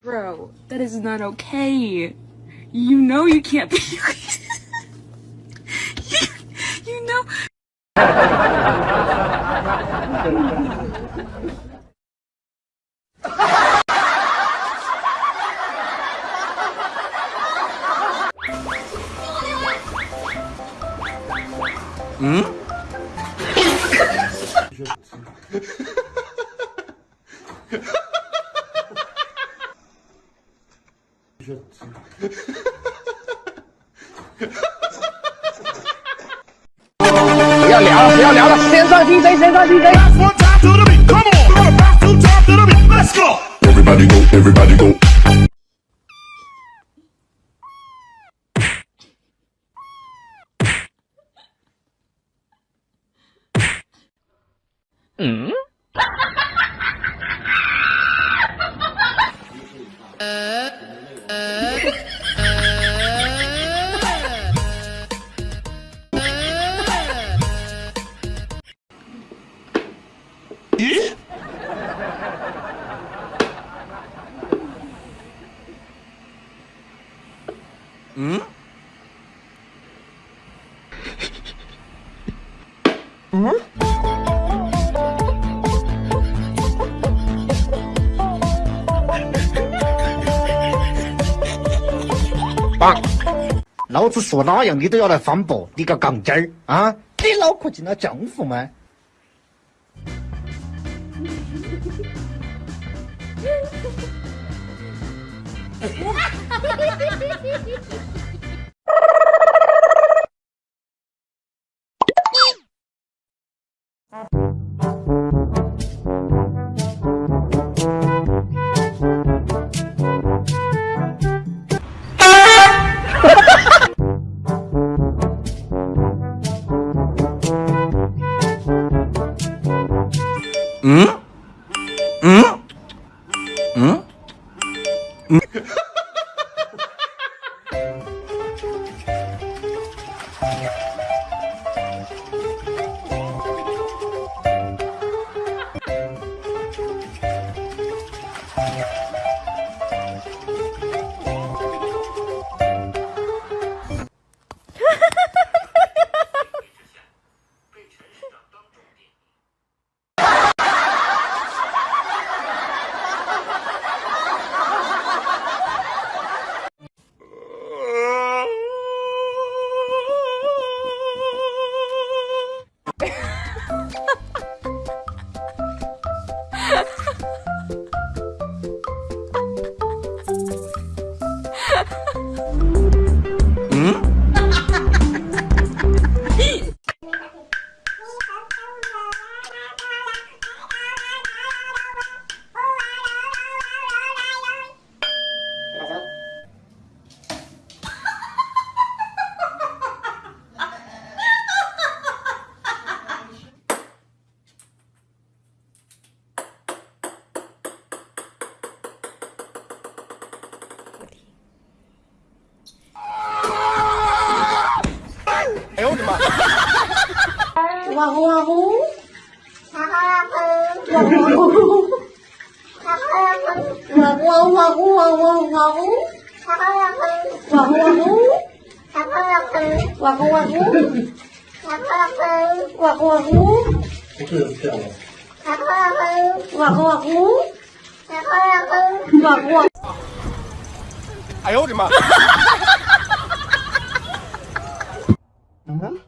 Bro, that is not okay. You know you can't be. you, you know. Hmm? 嗯？不要聊了，不要聊了，先上 DJ，先上 DJ。Come 嗯？嗯？棒！老子说哪样你都要来反驳，你个杠精儿啊！你脑壳进了浆糊吗？嗯。Bye. 哇呼哇呼，哈哈哼，哇呼哇呼，哈哈哼，哇呼哇呼哇呼哇呼，哈哈哼，哇呼哇呼，哈哈哼，哇呼哇呼，哈哈哼，哇呼哇呼，哈哈哼，哇呼哇呼，哈哈哼，哇呼。哎呦我的妈！嗯？